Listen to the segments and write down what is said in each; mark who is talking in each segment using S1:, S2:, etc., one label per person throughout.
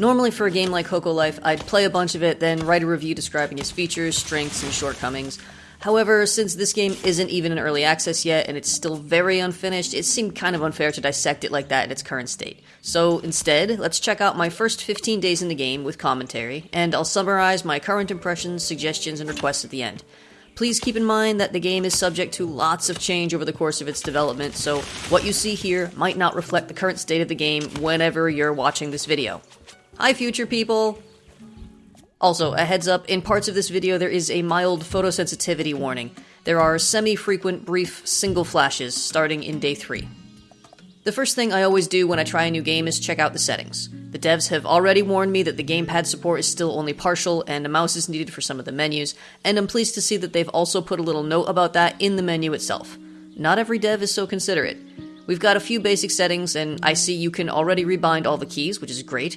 S1: Normally, for a game like Hokko Life, I'd play a bunch of it, then write a review describing its features, strengths, and shortcomings. However, since this game isn't even in early access yet and it's still very unfinished, it seemed kind of unfair to dissect it like that in its current state. So instead, let's check out my first 15 days in the game with commentary, and I'll summarize my current impressions, suggestions, and requests at the end. Please keep in mind that the game is subject to lots of change over the course of its development, so what you see here might not reflect the current state of the game whenever you're watching this video. Hi, future people! Also, a heads up, in parts of this video there is a mild photosensitivity warning. There are semi-frequent brief single flashes starting in day 3. The first thing I always do when I try a new game is check out the settings. The devs have already warned me that the gamepad support is still only partial and a mouse is needed for some of the menus, and I'm pleased to see that they've also put a little note about that in the menu itself. Not every dev is so considerate. We've got a few basic settings, and I see you can already rebind all the keys, which is great.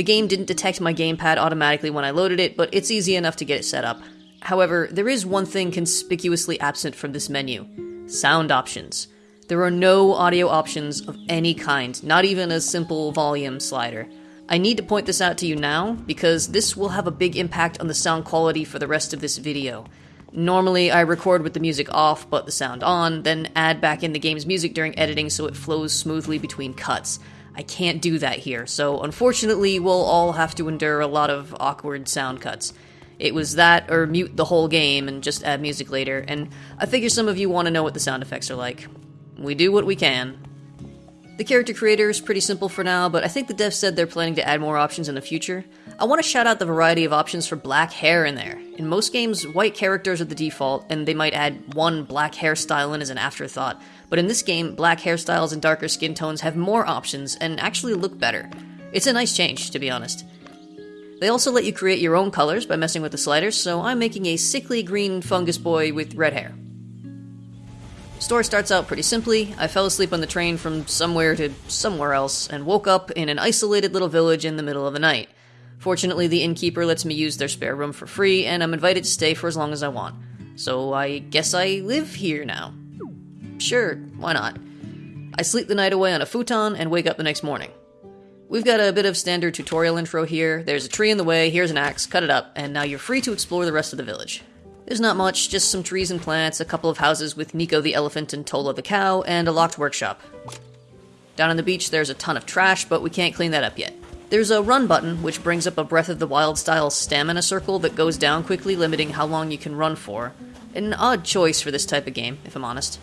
S1: The game didn't detect my gamepad automatically when I loaded it, but it's easy enough to get it set up. However, there is one thing conspicuously absent from this menu sound options. There are no audio options of any kind, not even a simple volume slider. I need to point this out to you now because this will have a big impact on the sound quality for the rest of this video. Normally, I record with the music off but the sound on, then add back in the game's music during editing so it flows smoothly between cuts. I can't do that here, so unfortunately, we'll all have to endure a lot of awkward sound cuts. It was that or mute the whole game and just add music later, and I figure some of you want to know what the sound effects are like. We do what we can. The character creator is pretty simple for now, but I think the devs said they're planning to add more options in the future. I want to shout out the variety of options for black hair in there. In most games, white characters are the default, and they might add one black hairstyle in as an afterthought, but in this game, black hairstyles and darker skin tones have more options and actually look better. It's a nice change, to be honest. They also let you create your own colors by messing with the sliders, so I'm making a sickly green fungus boy with red hair. Story starts out pretty simply. I fell asleep on the train from somewhere to somewhere else and woke up in an isolated little village in the middle of the night. Fortunately, the innkeeper lets me use their spare room for free, and I'm invited to stay for as long as I want. So I guess I live here now. Sure, why not? I sleep the night away on a futon and wake up the next morning. We've got a bit of standard tutorial intro here. There's a tree in the way, here's an axe, cut it up, and now you're free to explore the rest of the village. There's not much, just some trees and plants, a couple of houses with Nico the elephant and Tola the cow, and a locked workshop. Down on the beach, there's a ton of trash, but we can't clean that up yet. There's a run button, which brings up a Breath of the Wild style stamina circle that goes down quickly, limiting how long you can run for. An odd choice for this type of game, if I'm honest.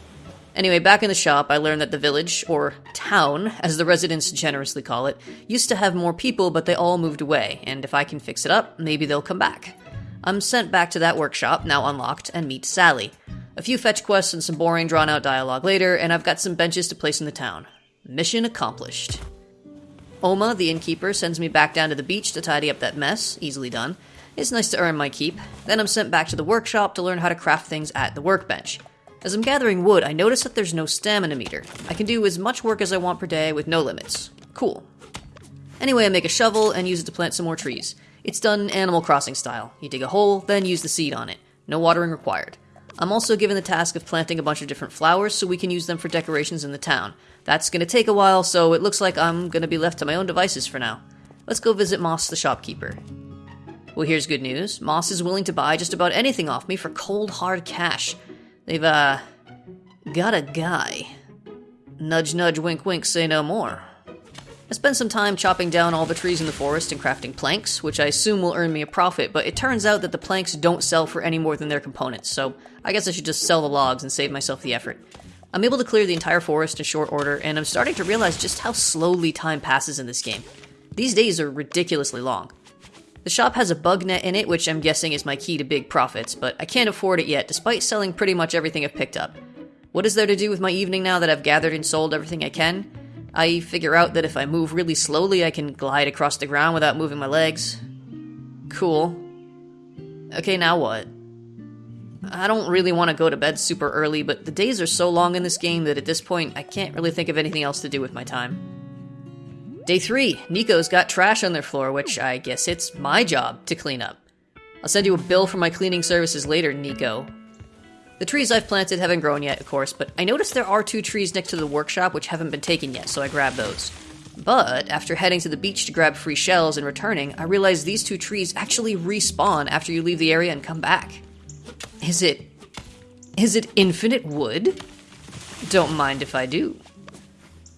S1: Anyway, back in the shop, I learned that the village, or town, as the residents generously call it, used to have more people, but they all moved away, and if I can fix it up, maybe they'll come back. I'm sent back to that workshop, now unlocked, and meet Sally. A few fetch quests and some boring, drawn out dialogue later, and I've got some benches to place in the town. Mission accomplished. Oma, the innkeeper, sends me back down to the beach to tidy up that mess. Easily done. It's nice to earn my keep. Then I'm sent back to the workshop to learn how to craft things at the workbench. As I'm gathering wood, I notice that there's no stamina meter. I can do as much work as I want per day with no limits. Cool. Anyway, I make a shovel and use it to plant some more trees. It's done Animal Crossing style. You dig a hole, then use the seed on it. No watering required. I'm also given the task of planting a bunch of different flowers so we can use them for decorations in the town. That's gonna take a while, so it looks like I'm gonna be left to my own devices for now. Let's go visit Moss the shopkeeper. Well, here's good news. Moss is willing to buy just about anything off me for cold hard cash. They've, uh, got a guy. Nudge, nudge, wink, wink, say no more. I spent some time chopping down all the trees in the forest and crafting planks, which I assume will earn me a profit, but it turns out that the planks don't sell for any more than their components, so I guess I should just sell the logs and save myself the effort. I'm able to clear the entire forest in short order, and I'm starting to realize just how slowly time passes in this game. These days are ridiculously long. The shop has a bug net in it, which I'm guessing is my key to big profits, but I can't afford it yet, despite selling pretty much everything I've picked up. What is there to do with my evening now that I've gathered and sold everything I can? I figure out that if I move really slowly, I can glide across the ground without moving my legs. Cool. Okay, now what? I don't really want to go to bed super early, but the days are so long in this game that at this point, I can't really think of anything else to do with my time. Day 3, Nico's got trash on their floor, which I guess it's my job to clean up. I'll send you a bill for my cleaning services later, Nico. The trees I've planted haven't grown yet, of course, but I noticed there are two trees next to the workshop which haven't been taken yet, so I grabbed those. But after heading to the beach to grab free shells and returning, I realized these two trees actually respawn after you leave the area and come back. Is it. Is it infinite wood? Don't mind if I do.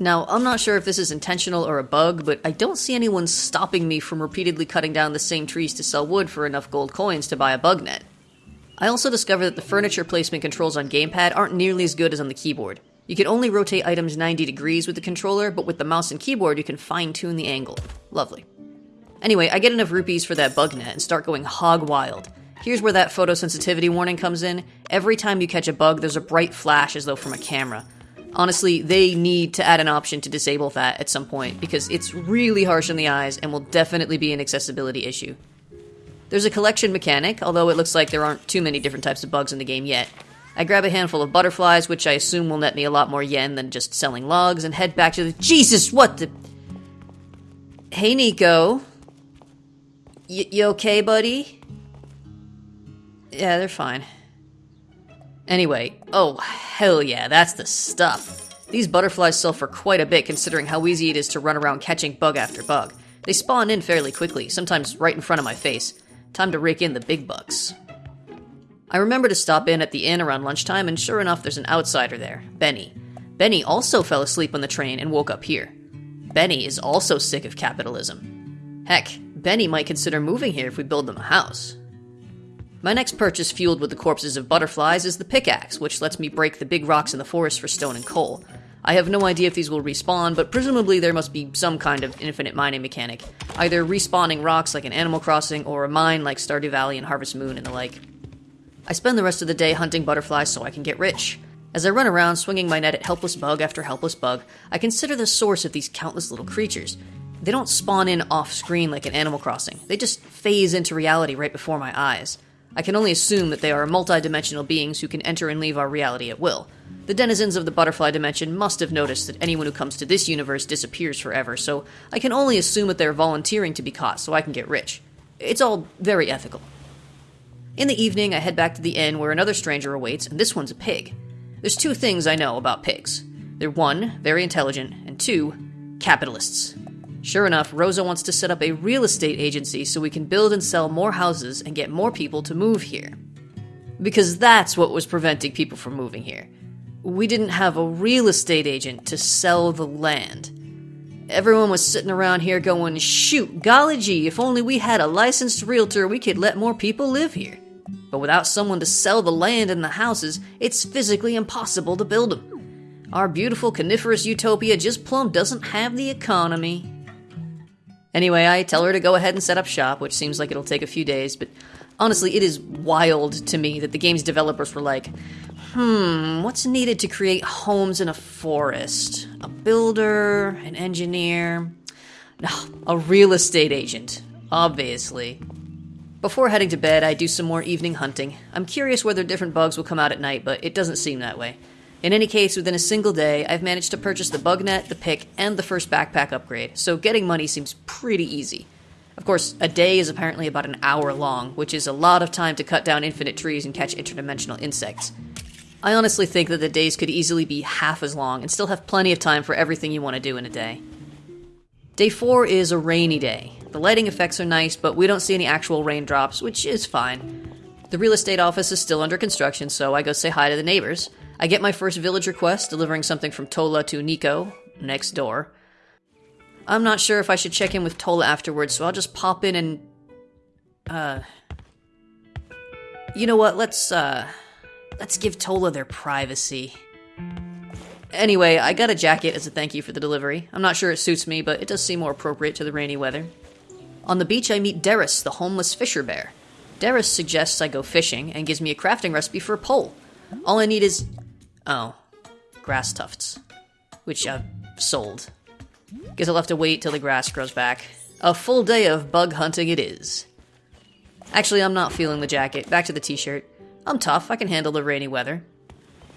S1: Now, I'm not sure if this is intentional or a bug, but I don't see anyone stopping me from repeatedly cutting down the same trees to sell wood for enough gold coins to buy a bug net. I also discovered that the furniture placement controls on gamepad aren't nearly as good as on the keyboard. You can only rotate items 90 degrees with the controller, but with the mouse and keyboard, you can fine tune the angle. Lovely. Anyway, I get enough rupees for that bug net and start going hog wild. Here's where that photosensitivity warning comes in. Every time you catch a bug, there's a bright flash as though from a camera. Honestly, they need to add an option to disable that at some point because it's really harsh on the eyes and will definitely be an accessibility issue. There's a collection mechanic, although it looks like there aren't too many different types of bugs in the game yet. I grab a handful of butterflies, which I assume will net me a lot more yen than just selling logs, and head back to the. Jesus, what the. Hey, Nico. Y- you okay, buddy? Yeah, they're fine. Anyway, oh, hell yeah, that's the stuff. These butterflies sell for quite a bit considering how easy it is to run around catching bug after bug. They spawn in fairly quickly, sometimes right in front of my face. Time to rake in the big bucks. I remember to stop in at the inn around lunchtime, and sure enough, there's an outsider there Benny. Benny also fell asleep on the train and woke up here. Benny is also sick of capitalism. Heck, Benny might consider moving here if we build them a house. My next purchase, fueled with the corpses of butterflies, is the pickaxe, which lets me break the big rocks in the forest for stone and coal. I have no idea if these will respawn, but presumably there must be some kind of infinite mining mechanic, either respawning rocks like in Animal Crossing, or a mine like Stardew Valley and Harvest Moon and the like. I spend the rest of the day hunting butterflies so I can get rich. As I run around swinging my net at helpless bug after helpless bug, I consider the source of these countless little creatures. They don't spawn in off screen like in Animal Crossing, they just phase into reality right before my eyes. I can only assume that they are multi-dimensional beings who can enter and leave our reality at will. The denizens of the butterfly dimension must have noticed that anyone who comes to this universe disappears forever, so I can only assume that they're volunteering to be caught so I can get rich. It's all very ethical. In the evening, I head back to the inn where another stranger awaits, and this one's a pig. There's two things I know about pigs. They're one, very intelligent, and two, capitalists. Sure enough, Rosa wants to set up a real estate agency so we can build and sell more houses and get more people to move here. Because that's what was preventing people from moving here. We didn't have a real estate agent to sell the land. Everyone was sitting around here going, shoot, golly gee, if only we had a licensed realtor, we could let more people live here. But without someone to sell the land and the houses, it's physically impossible to build them. Our beautiful coniferous utopia just plumb doesn't have the economy. Anyway, I tell her to go ahead and set up shop, which seems like it'll take a few days, but honestly, it is wild to me that the game's developers were like, hmm, what's needed to create homes in a forest? A builder, an engineer, no, a real estate agent, obviously. Before heading to bed, I do some more evening hunting. I'm curious whether different bugs will come out at night, but it doesn't seem that way. In any case, within a single day, I've managed to purchase the bug net, the pick, and the first backpack upgrade, so getting money seems pretty easy. Of course, a day is apparently about an hour long, which is a lot of time to cut down infinite trees and catch interdimensional insects. I honestly think that the days could easily be half as long and still have plenty of time for everything you want to do in a day. Day 4 is a rainy day. The lighting effects are nice, but we don't see any actual raindrops, which is fine. The real estate office is still under construction, so I go say hi to the neighbors. I get my first village request, delivering something from Tola to Nico, next door. I'm not sure if I should check in with Tola afterwards, so I'll just pop in and. Uh. You know what? Let's, uh. Let's give Tola their privacy. Anyway, I got a jacket as a thank you for the delivery. I'm not sure it suits me, but it does seem more appropriate to the rainy weather. On the beach, I meet Darius, the homeless fisher bear. Darius suggests I go fishing and gives me a crafting recipe for a pole. All I need is Oh, grass tufts, which I've sold. Guess I'll have to wait till the grass grows back. A full day of bug hunting it is. Actually, I'm not feeling the jacket. Back to the t shirt. I'm tough, I can handle the rainy weather.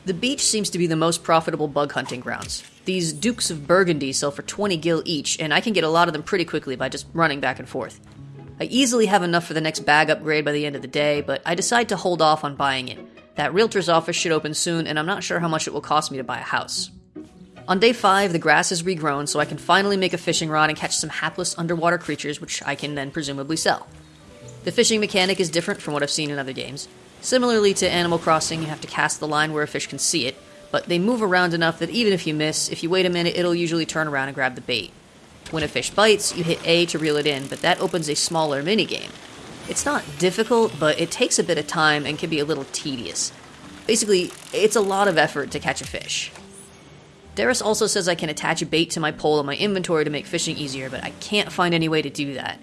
S1: The beach seems to be the most profitable bug hunting grounds. These Dukes of Burgundy sell for 20 gil each, and I can get a lot of them pretty quickly by just running back and forth. I easily have enough for the next bag upgrade by the end of the day, but I decide to hold off on buying it. That realtor's office should open soon, and I'm not sure how much it will cost me to buy a house. On day 5, the grass is regrown, so I can finally make a fishing rod and catch some hapless underwater creatures, which I can then presumably sell. The fishing mechanic is different from what I've seen in other games. Similarly to Animal Crossing, you have to cast the line where a fish can see it, but they move around enough that even if you miss, if you wait a minute, it'll usually turn around and grab the bait. When a fish bites, you hit A to reel it in, but that opens a smaller minigame. It's not difficult, but it takes a bit of time and can be a little tedious. Basically, it's a lot of effort to catch a fish. Darius also says I can attach a bait to my pole in my inventory to make fishing easier, but I can't find any way to do that.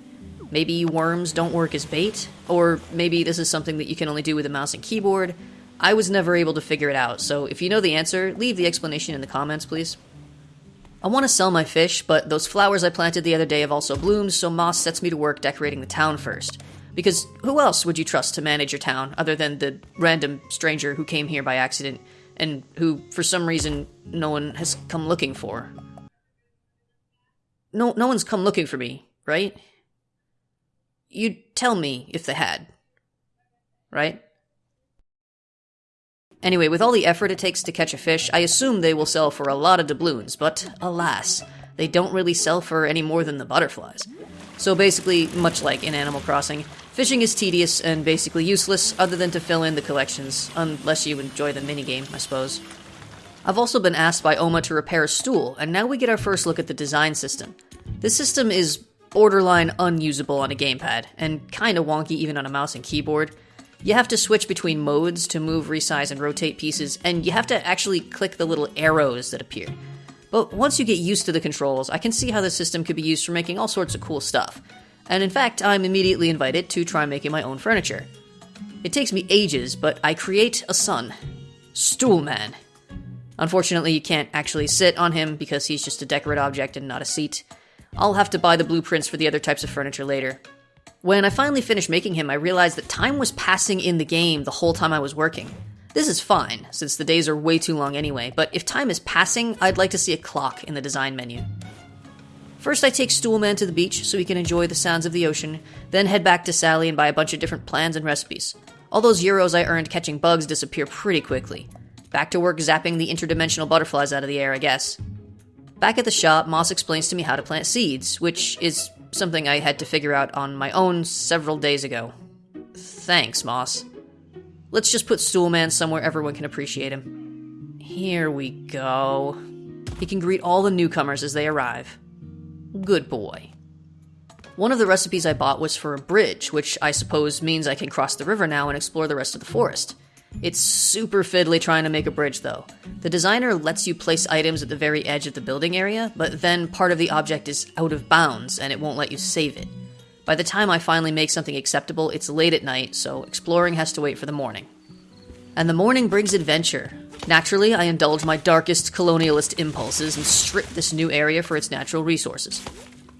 S1: Maybe worms don't work as bait, or maybe this is something that you can only do with a mouse and keyboard. I was never able to figure it out, so if you know the answer, leave the explanation in the comments, please. I want to sell my fish, but those flowers I planted the other day have also bloomed, so Moss sets me to work decorating the town first. Because who else would you trust to manage your town other than the random stranger who came here by accident and who, for some reason, no one has come looking for? No, no one's come looking for me, right? You'd tell me if they had. Right? Anyway, with all the effort it takes to catch a fish, I assume they will sell for a lot of doubloons, but alas, they don't really sell for any more than the butterflies. So basically, much like in Animal Crossing, fishing is tedious and basically useless other than to fill in the collections, unless you enjoy the minigame, I suppose. I've also been asked by Oma to repair a stool, and now we get our first look at the design system. This system is borderline unusable on a gamepad, and kinda wonky even on a mouse and keyboard. You have to switch between modes to move, resize, and rotate pieces, and you have to actually click the little arrows that appear. But once you get used to the controls, I can see how the system could be used for making all sorts of cool stuff. And in fact, I'm immediately invited to try making my own furniture. It takes me ages, but I create a son. Stoolman. Unfortunately, you can't actually sit on him because he's just a decorate object and not a seat. I'll have to buy the blueprints for the other types of furniture later. When I finally finished making him, I realized that time was passing in the game the whole time I was working. This is fine, since the days are way too long anyway, but if time is passing, I'd like to see a clock in the design menu. First, I take Stoolman to the beach so he can enjoy the sounds of the ocean, then head back to Sally and buy a bunch of different plans and recipes. All those euros I earned catching bugs disappear pretty quickly. Back to work zapping the interdimensional butterflies out of the air, I guess. Back at the shop, Moss explains to me how to plant seeds, which is something I had to figure out on my own several days ago. Thanks, Moss. Let's just put Stoolman somewhere everyone can appreciate him. Here we go. He can greet all the newcomers as they arrive. Good boy. One of the recipes I bought was for a bridge, which I suppose means I can cross the river now and explore the rest of the forest. It's super fiddly trying to make a bridge, though. The designer lets you place items at the very edge of the building area, but then part of the object is out of bounds and it won't let you save it. By the time I finally make something acceptable, it's late at night, so exploring has to wait for the morning. And the morning brings adventure. Naturally, I indulge my darkest colonialist impulses and strip this new area for its natural resources.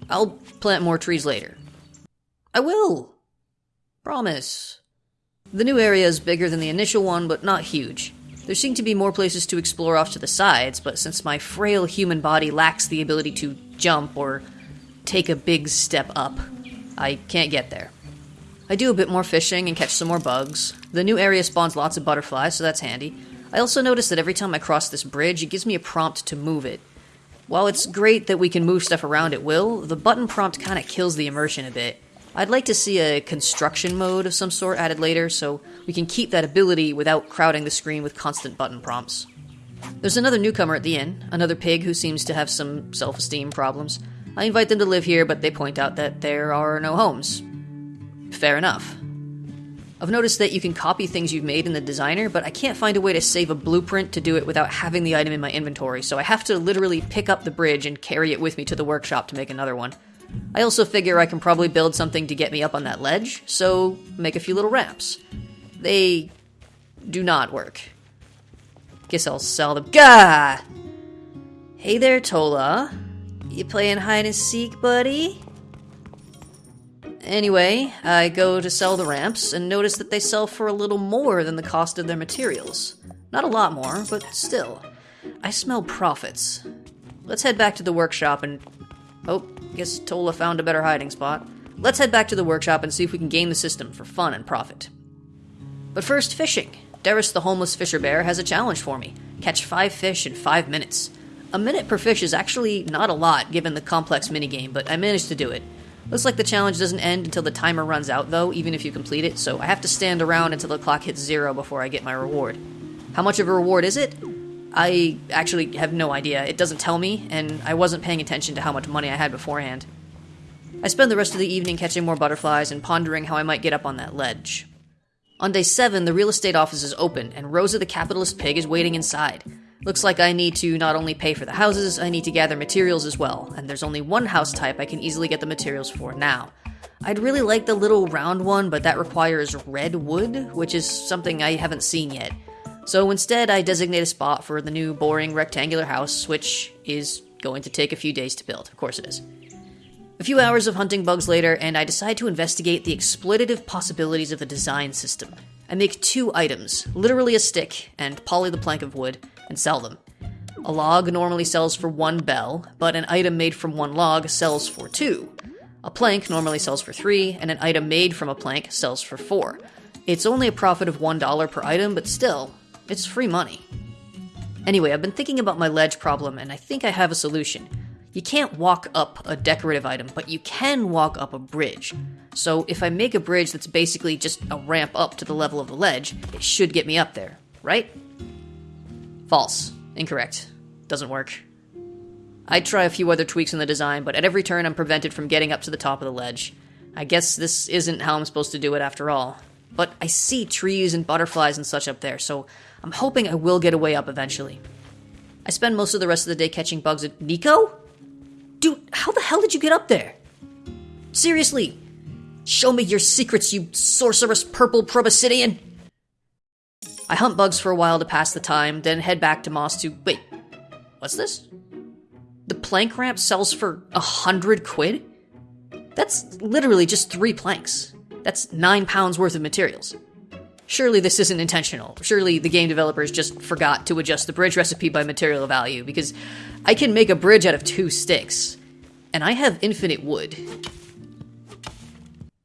S1: I'll plant more trees later. I will! Promise. The new area is bigger than the initial one, but not huge. There seem to be more places to explore off to the sides, but since my frail human body lacks the ability to jump or take a big step up, I can't get there. I do a bit more fishing and catch some more bugs. The new area spawns lots of butterflies, so that's handy. I also notice that every time I cross this bridge, it gives me a prompt to move it. While it's great that we can move stuff around at will, the button prompt kinda kills the immersion a bit. I'd like to see a construction mode of some sort added later so we can keep that ability without crowding the screen with constant button prompts. There's another newcomer at the inn, another pig who seems to have some self esteem problems. I invite them to live here, but they point out that there are no homes. Fair enough. I've noticed that you can copy things you've made in the designer, but I can't find a way to save a blueprint to do it without having the item in my inventory, so I have to literally pick up the bridge and carry it with me to the workshop to make another one. I also figure I can probably build something to get me up on that ledge, so make a few little ramps. They do not work. Guess I'll sell them. Gah! Hey there, Tola. You playing hide and seek, buddy? Anyway, I go to sell the ramps and notice that they sell for a little more than the cost of their materials. Not a lot more, but still. I smell profits. Let's head back to the workshop and. Oh, Guess Tola found a better hiding spot. Let's head back to the workshop and see if we can game the system for fun and profit. But first, fishing. Darius the homeless fisher bear has a challenge for me. Catch five fish in five minutes. A minute per fish is actually not a lot given the complex minigame, but I managed to do it. Looks like the challenge doesn't end until the timer runs out, though, even if you complete it, so I have to stand around until the clock hits zero before I get my reward. How much of a reward is it? I actually have no idea. It doesn't tell me, and I wasn't paying attention to how much money I had beforehand. I spend the rest of the evening catching more butterflies and pondering how I might get up on that ledge. On day 7, the real estate office is open, and Rosa the capitalist pig is waiting inside. Looks like I need to not only pay for the houses, I need to gather materials as well, and there's only one house type I can easily get the materials for now. I'd really like the little round one, but that requires red wood, which is something I haven't seen yet. So instead, I designate a spot for the new boring rectangular house, which is going to take a few days to build. Of course it is. A few hours of hunting bugs later, and I decide to investigate the exploitative possibilities of the design system. I make two items, literally a stick and poly the plank of wood, and sell them. A log normally sells for one bell, but an item made from one log sells for two. A plank normally sells for three, and an item made from a plank sells for four. It's only a profit of $1 per item, but still, it's free money. Anyway, I've been thinking about my ledge problem, and I think I have a solution. You can't walk up a decorative item, but you can walk up a bridge. So if I make a bridge that's basically just a ramp up to the level of the ledge, it should get me up there, right? False. Incorrect. Doesn't work. I try a few other tweaks in the design, but at every turn I'm prevented from getting up to the top of the ledge. I guess this isn't how I'm supposed to do it after all. But I see trees and butterflies and such up there, so I'm hoping I will get a way up eventually. I spend most of the rest of the day catching bugs at Nico? Dude, how the hell did you get up there? Seriously, show me your secrets, you sorcerous purple proboscidean! I hunt bugs for a while to pass the time, then head back to Moss to. Wait, what's this? The plank ramp sells for a hundred quid? That's literally just three planks. That's nine pounds worth of materials. Surely this isn't intentional. Surely the game developers just forgot to adjust the bridge recipe by material value, because I can make a bridge out of two sticks. And I have infinite wood.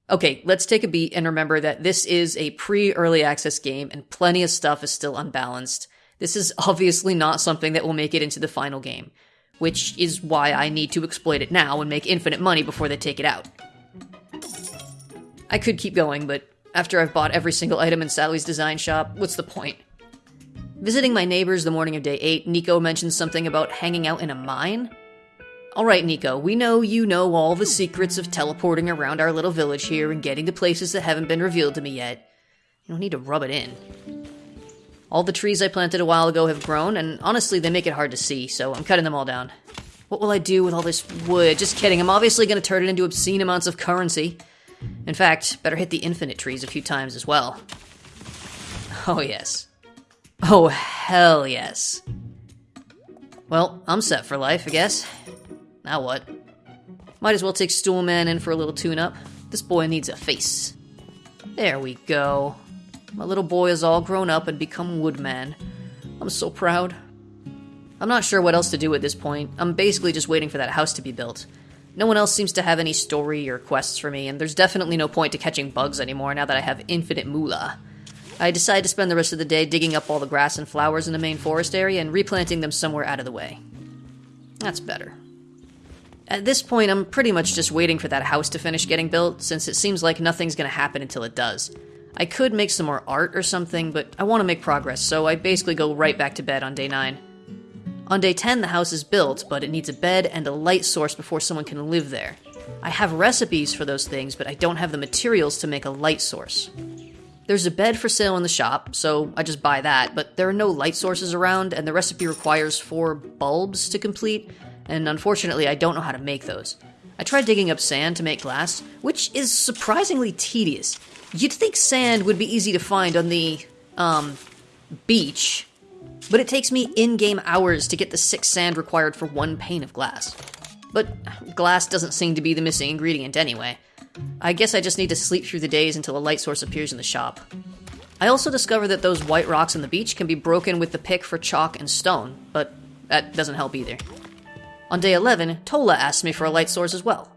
S1: Okay, let's take a beat and remember that this is a pre early access game and plenty of stuff is still unbalanced. This is obviously not something that will make it into the final game, which is why I need to exploit it now and make infinite money before they take it out. I could keep going, but after I've bought every single item in Sally's design shop, what's the point? Visiting my neighbors the morning of day 8, Nico mentions something about hanging out in a mine. Alright, Nico, we know you know all the secrets of teleporting around our little village here and getting to places that haven't been revealed to me yet. You don't need to rub it in. All the trees I planted a while ago have grown, and honestly, they make it hard to see, so I'm cutting them all down. What will I do with all this wood? Just kidding, I'm obviously going to turn it into obscene amounts of currency. In fact, better hit the infinite trees a few times as well. Oh, yes. Oh, hell yes. Well, I'm set for life, I guess. Now what? Might as well take Stoolman in for a little tune up. This boy needs a face. There we go. My little boy is all grown up and become Woodman. I'm so proud. I'm not sure what else to do at this point. I'm basically just waiting for that house to be built. No one else seems to have any story or quests for me, and there's definitely no point to catching bugs anymore now that I have infinite moolah. I decide to spend the rest of the day digging up all the grass and flowers in the main forest area and replanting them somewhere out of the way. That's better. At this point, I'm pretty much just waiting for that house to finish getting built, since it seems like nothing's gonna happen until it does. I could make some more art or something, but I want to make progress, so I basically go right back to bed on day 9. On day 10, the house is built, but it needs a bed and a light source before someone can live there. I have recipes for those things, but I don't have the materials to make a light source. There's a bed for sale in the shop, so I just buy that, but there are no light sources around, and the recipe requires four bulbs to complete, and unfortunately, I don't know how to make those. I tried digging up sand to make glass, which is surprisingly tedious. You'd think sand would be easy to find on the, um, beach, but it takes me in game hours to get the six sand required for one pane of glass. But glass doesn't seem to be the missing ingredient anyway. I guess I just need to sleep through the days until a light source appears in the shop. I also discovered that those white rocks on the beach can be broken with the pick for chalk and stone, but that doesn't help either. On day 11, Tola asked me for a light source as well.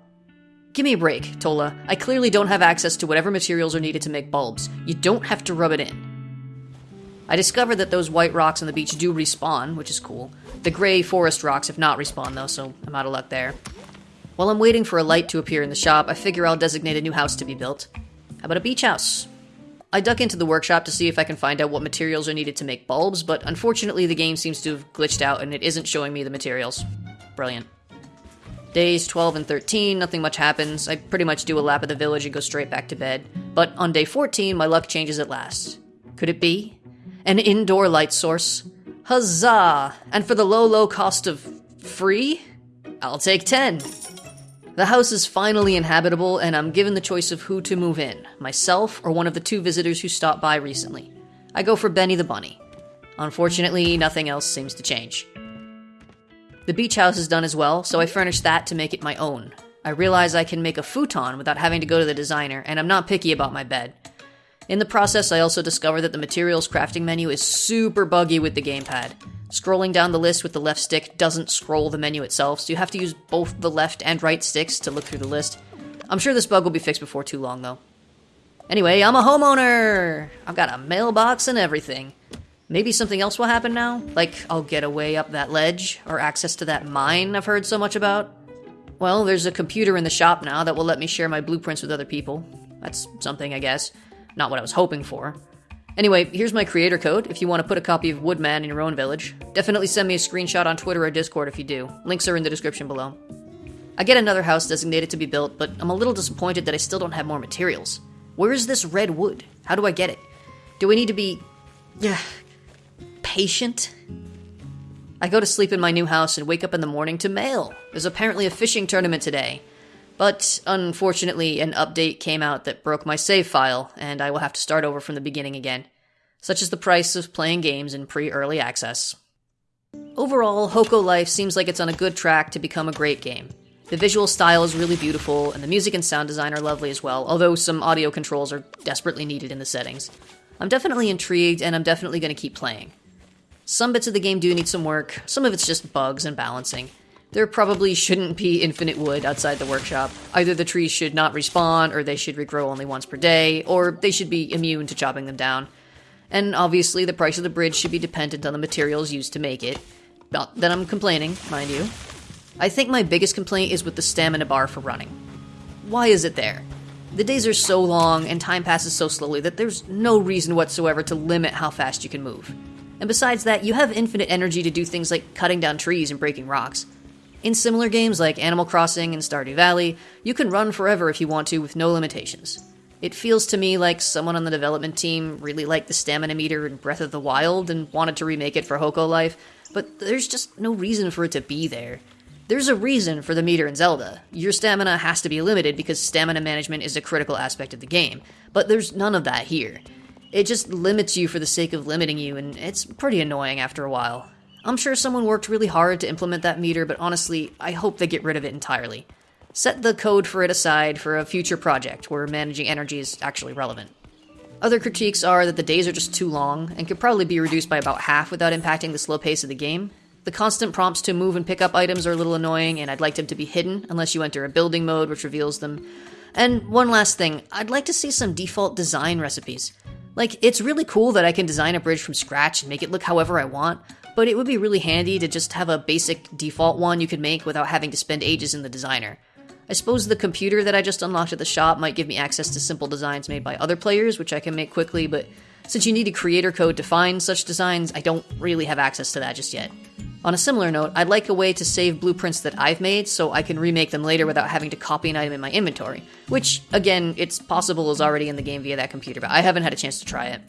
S1: Give me a break, Tola. I clearly don't have access to whatever materials are needed to make bulbs. You don't have to rub it in. I discovered that those white rocks on the beach do respawn, which is cool. The gray forest rocks have not respawned though, so I'm out of luck there. While I'm waiting for a light to appear in the shop, I figure I'll designate a new house to be built. How about a beach house? I duck into the workshop to see if I can find out what materials are needed to make bulbs, but unfortunately the game seems to have glitched out and it isn't showing me the materials. Brilliant. Days 12 and 13, nothing much happens. I pretty much do a lap of the village and go straight back to bed. But on day 14, my luck changes at last. Could it be? An indoor light source? Huzzah! And for the low, low cost of free? I'll take 10. The house is finally inhabitable, and I'm given the choice of who to move in myself or one of the two visitors who stopped by recently. I go for Benny the Bunny. Unfortunately, nothing else seems to change. The beach house is done as well, so I furnish that to make it my own. I realize I can make a futon without having to go to the designer, and I'm not picky about my bed. In the process, I also discover that the materials crafting menu is super buggy with the gamepad. Scrolling down the list with the left stick doesn't scroll the menu itself, so you have to use both the left and right sticks to look through the list. I'm sure this bug will be fixed before too long, though. Anyway, I'm a homeowner! I've got a mailbox and everything. Maybe something else will happen now? Like, I'll get away up that ledge, or access to that mine I've heard so much about? Well, there's a computer in the shop now that will let me share my blueprints with other people. That's something, I guess. Not what I was hoping for. Anyway, here's my creator code if you want to put a copy of Woodman in your own village. Definitely send me a screenshot on Twitter or Discord if you do. Links are in the description below. I get another house designated to be built, but I'm a little disappointed that I still don't have more materials. Where is this red wood? How do I get it? Do I need to be. Yeah. Patient? I go to sleep in my new house and wake up in the morning to mail. There's apparently a fishing tournament today. But unfortunately, an update came out that broke my save file, and I will have to start over from the beginning again. Such is the price of playing games in pre early access. Overall, Hokko Life seems like it's on a good track to become a great game. The visual style is really beautiful, and the music and sound design are lovely as well, although some audio controls are desperately needed in the settings. I'm definitely intrigued, and I'm definitely going to keep playing. Some bits of the game do need some work, some of it's just bugs and balancing. There probably shouldn't be infinite wood outside the workshop. Either the trees should not respawn, or they should regrow only once per day, or they should be immune to chopping them down. And obviously, the price of the bridge should be dependent on the materials used to make it. Not that I'm complaining, mind you. I think my biggest complaint is with the stamina bar for running. Why is it there? The days are so long and time passes so slowly that there's no reason whatsoever to limit how fast you can move. And besides that, you have infinite energy to do things like cutting down trees and breaking rocks. In similar games like Animal Crossing and Stardew Valley, you can run forever if you want to with no limitations. It feels to me like someone on the development team really liked the stamina meter in Breath of the Wild and wanted to remake it for Hokko Life, but there's just no reason for it to be there. There's a reason for the meter in Zelda. Your stamina has to be limited because stamina management is a critical aspect of the game, but there's none of that here. It just limits you for the sake of limiting you, and it's pretty annoying after a while. I'm sure someone worked really hard to implement that meter, but honestly, I hope they get rid of it entirely. Set the code for it aside for a future project where managing energy is actually relevant. Other critiques are that the days are just too long and could probably be reduced by about half without impacting the slow pace of the game. The constant prompts to move and pick up items are a little annoying, and I'd like them to be hidden unless you enter a building mode which reveals them. And one last thing, I'd like to see some default design recipes. Like, it's really cool that I can design a bridge from scratch and make it look however I want, but it would be really handy to just have a basic default one you could make without having to spend ages in the designer. I suppose the computer that I just unlocked at the shop might give me access to simple designs made by other players, which I can make quickly, but since you need a creator code to find such designs, I don't really have access to that just yet. On a similar note, I'd like a way to save blueprints that I've made so I can remake them later without having to copy an item in my inventory, which, again, it's possible is already in the game via that computer, but I haven't had a chance to try it.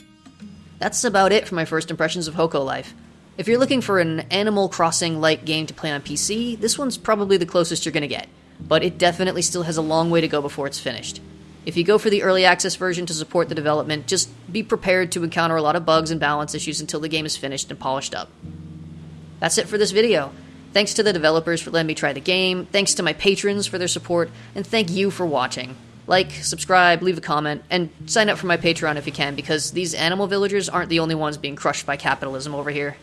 S1: That's about it for my first impressions of Hokko Life. If you're looking for an Animal Crossing like game to play on PC, this one's probably the closest you're to get, but it definitely still has a long way to go before it's finished. If you go for the early access version to support the development, just be prepared to encounter a lot of bugs and balance issues until the game is finished and polished up. That's it for this video. Thanks to the developers for letting me try the game, thanks to my patrons for their support, and thank you for watching. Like, subscribe, leave a comment, and sign up for my Patreon if you can, because these animal villagers aren't the only ones being crushed by capitalism over here.